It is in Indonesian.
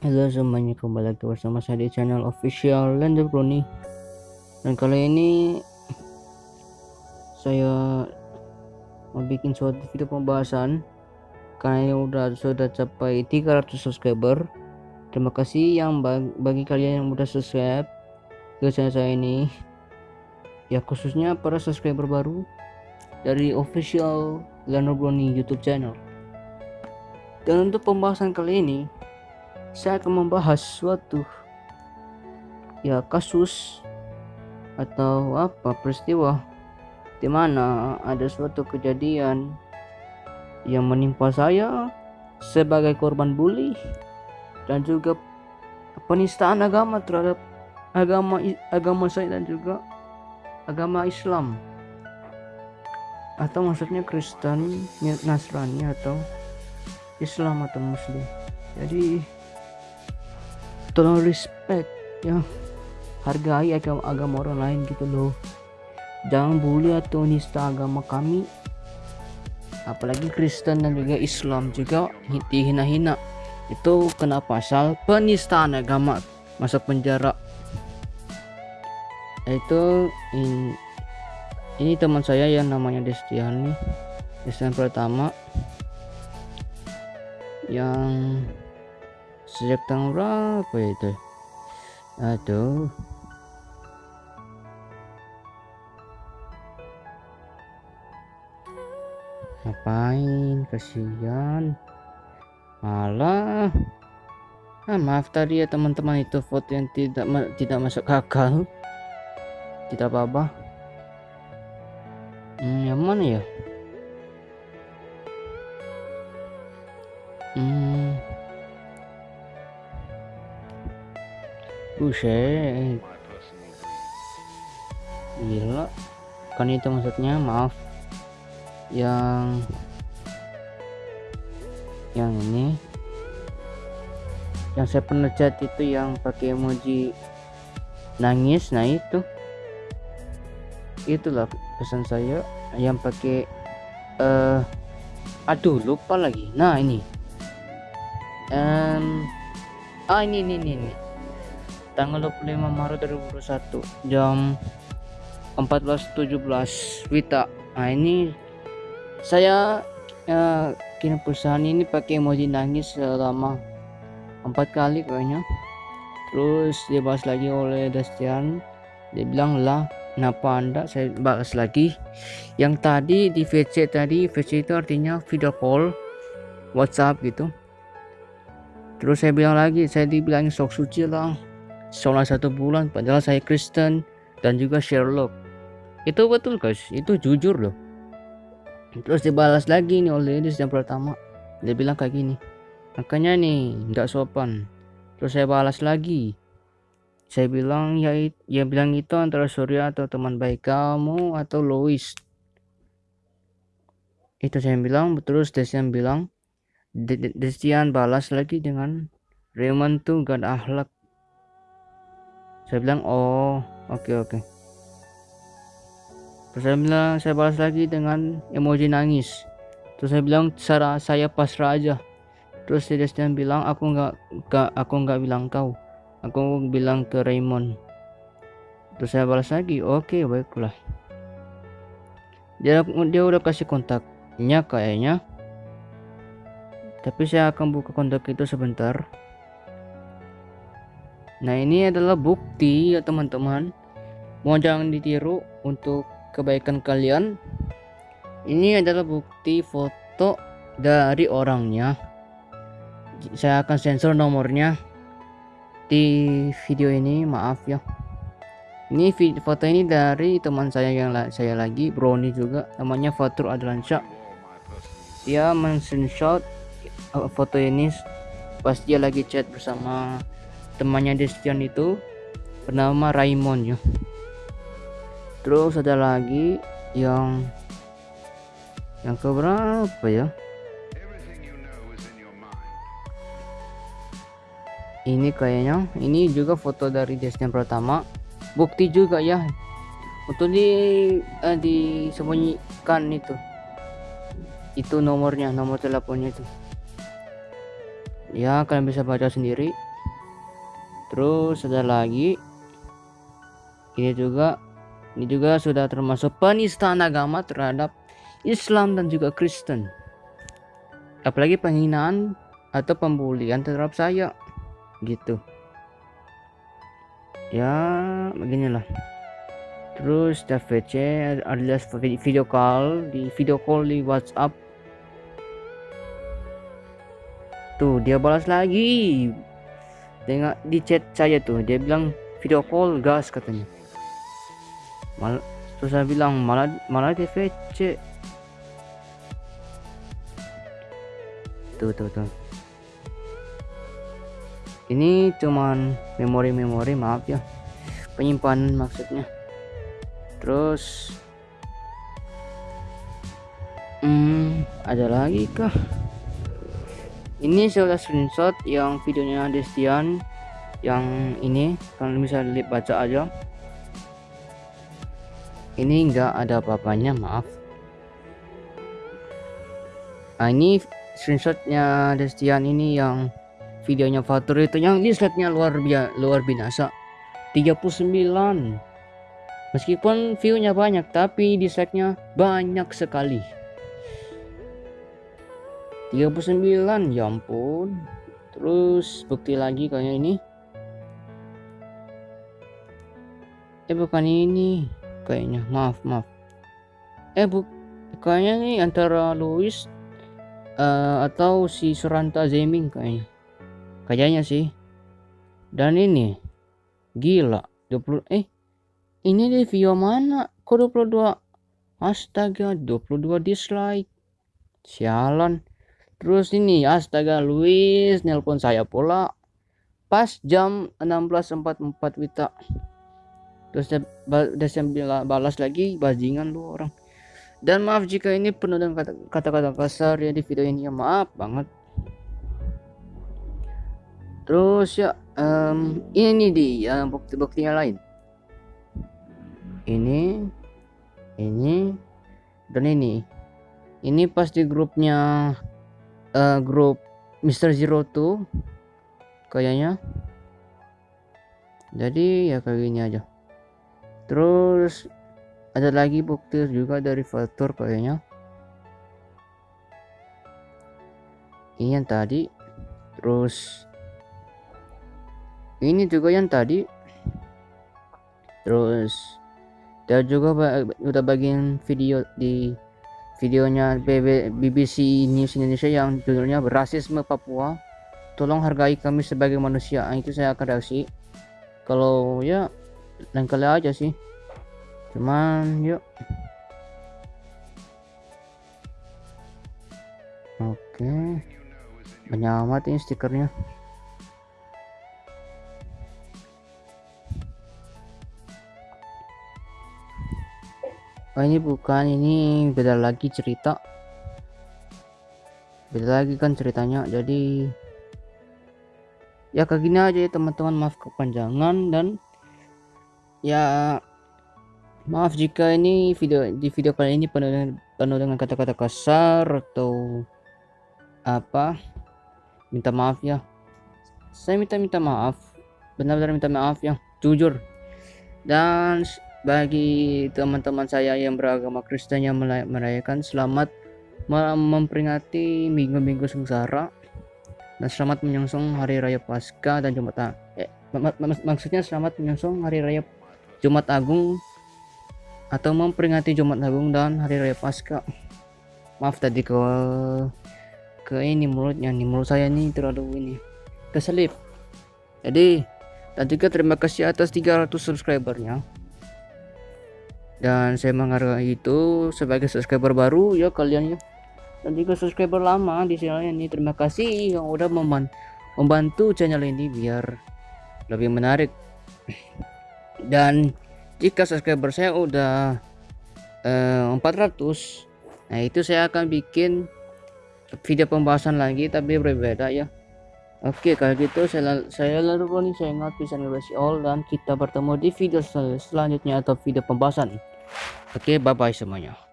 Halo semuanya kembali lagi bersama saya di channel official Lander Brony dan kali ini saya mau bikin suatu video pembahasan. Karena ini udah sudah capai 300 subscriber. Terima kasih yang bagi kalian yang udah subscribe ke channel saya ini. Ya khususnya para subscriber baru dari official Lander Brony YouTube channel. Dan untuk pembahasan kali ini saya akan membahas suatu ya kasus atau apa peristiwa di mana ada suatu kejadian yang menimpa saya sebagai korban bully dan juga penistaan agama terhadap agama agama saya dan juga agama Islam atau maksudnya Kristen, Nasrani atau Islam atau Muslim. Jadi tolong respect ya. Hargai agama, agama orang lain gitu loh. Jangan bully atau nista agama kami. Apalagi Kristen dan juga Islam juga dihina-hina. Itu kena pasal penistaan agama masuk penjara. Itu in, ini teman saya yang namanya Destiani. Destian pertama. Yang sejak tanggal berapa itu? Aduh. Ngapain? Kasihan malah. Ah, maaf tadi ya teman-teman itu foto yang tidak tidak masuk akal tidak apa-apa. Hmm, yang mana ya? Hmm Buset. Gila. Kan itu maksudnya maaf. Yang Yang ini. Yang saya pernah chat itu yang pakai emoji Nangis. Nah itu. Itulah pesan saya. Yang pakai uh, Aduh lupa lagi. Nah ini. Um, Ah ini ini ini, ini tanggal 25 Maret 2021 jam 14.17 Wita nah ini saya ya, kirim perusahaan ini pakai emoji nangis selama empat kali kayaknya. Terus dibahas lagi oleh Dastian dia bilang lah kenapa anda? Saya bahas lagi. Yang tadi di VC tadi VC itu artinya video call WhatsApp gitu. Terus saya bilang lagi saya dibilang sok suci lah selama satu bulan padahal saya Kristen dan juga Sherlock. Itu betul guys. Itu jujur loh. Terus dibalas lagi nih oleh Edis yang pertama. Dia bilang kayak gini makanya nih nggak sopan. Terus saya balas lagi. Saya bilang ya ya bilang itu antara Surya atau teman baik kamu atau Lois. Itu saya bilang terus Desian bilang Desian balas lagi dengan Raymond tuh gak akhlak saya bilang oh oke okay, oke. Okay. terus saya bilang saya balas lagi dengan emoji nangis. Terus saya bilang cara saya pasrah aja. Terus dia bilang aku nggak nggak aku nggak bilang kau. Aku bilang ke Raymond. Terus saya balas lagi oke okay, baiklah. Dia dia udah kasih kontaknya kayaknya. Tapi saya akan buka kontak itu sebentar Nah ini adalah bukti ya teman-teman. Mau jangan ditiru untuk kebaikan kalian. Ini adalah bukti foto dari orangnya. Saya akan sensor nomornya Di video ini maaf ya. Ini foto ini dari teman saya yang saya lagi Brownie juga. Namanya Fatur Adlansyah. Dia men-screenshot uh, foto ini pas dia lagi chat bersama temannya Destian itu bernama Raymond ya. Terus ada lagi yang yang keberapa ya? Ini kayaknya ini juga foto dari Destian pertama. Bukti juga ya. Untuk di eh, disembunyikan itu. Itu nomornya nomor teleponnya itu. Ya kalian bisa baca sendiri terus ada lagi. Ini juga ini juga sudah termasuk penistaan agama terhadap Islam dan juga Kristen. Apalagi penghinaan atau pembulian terhadap saya. Gitu. Ya beginilah. Terus TVC alias video call di video call di WhatsApp. Tuh dia balas lagi dengan di chat saya tuh dia bilang video call gas katanya. Mal terus saya bilang malah malah TVC tuh tuh tuh ini cuman memori-memori maaf ya. Penyimpanan maksudnya. Terus hmm ada lagi kah ini sudah screenshot yang videonya Destian yang ini. Kalian bisa lihat baca aja. Ini enggak ada apa-apanya maaf. Nah ini screenshotnya Destian ini yang videonya Fatur itu. Yang dislike-nya luar biasa luar binasa. 39 meskipun view-nya banyak tapi dislike-nya banyak sekali 39 ya ampun. Terus bukti lagi kayak ini. Eh bukan ini. Kayaknya maaf maaf. Eh bu kayaknya nih antara Louis uh, atau si Suranta Zeming kayaknya. Kayaknya sih. Dan ini. Gila 20 eh ini di video mana? Kok 22 astaga 22 dislike. Sialan Terus ini astaga Luis nelpon saya pula pas jam 16.44 Wita. Terus dia, balas lagi bajingan lu orang. Dan maaf jika ini penuh dengan kata-kata kasar ya di video ini ya maaf banget. Terus ya um, ini dia bukti-buktinya lain. Ini ini dan ini. Ini pas di grupnya uh, grup Mr. Zero tuh kayaknya. Jadi ya kayak gini aja. Terus ada lagi bukti juga dari faktor kayaknya. Ini yang tadi. Terus ini juga yang tadi. Terus dia juga udah bagian video di videonya BBC News Indonesia yang judulnya Rasisme Papua. Tolong hargai kami sebagai manusia. Nah, itu saya akan reaksi. Kalau ya lain kali aja sih. Cuman yuk. Oke. Banyak amat ini stikernya oh ini bukan ini beda lagi cerita. Beda lagi kan ceritanya jadi ya kayak gini aja ya teman-teman. Maaf kepanjangan dan ya maaf jika ini video di video kali ini penuh dengan penuh dengan kata-kata kasar atau apa. Minta maaf ya. Saya minta minta maaf. Benar-benar minta maaf ya. Jujur. Dan bagi teman-teman saya yang beragama Kristen yang merayakan selamat memperingati minggu-minggu sengsara dan selamat menyongsong hari raya Paskah dan Jumat eh, mak mak maksudnya selamat menyongsong hari raya Jumat Agung atau memperingati Jumat Agung dan hari raya Paskah maaf tadi ke ke ini mulutnya nih mulut saya nih terlalu ini keselip jadi dan juga terima kasih atas 300 subscribernya dan saya menghargai itu sebagai subscriber baru ya kalian ya. Dan juga subscriber lama di sini ini terima kasih yang udah membantu channel ini biar lebih menarik. Dan jika subscriber saya udah eh, 400 nah itu saya akan bikin video pembahasan lagi tapi berbeda ya. Oke kalau gitu saya saya lalu saya ingat bisa all dan kita bertemu di video selanjutnya atau video pembahasan Oke, bye-bye semuanya.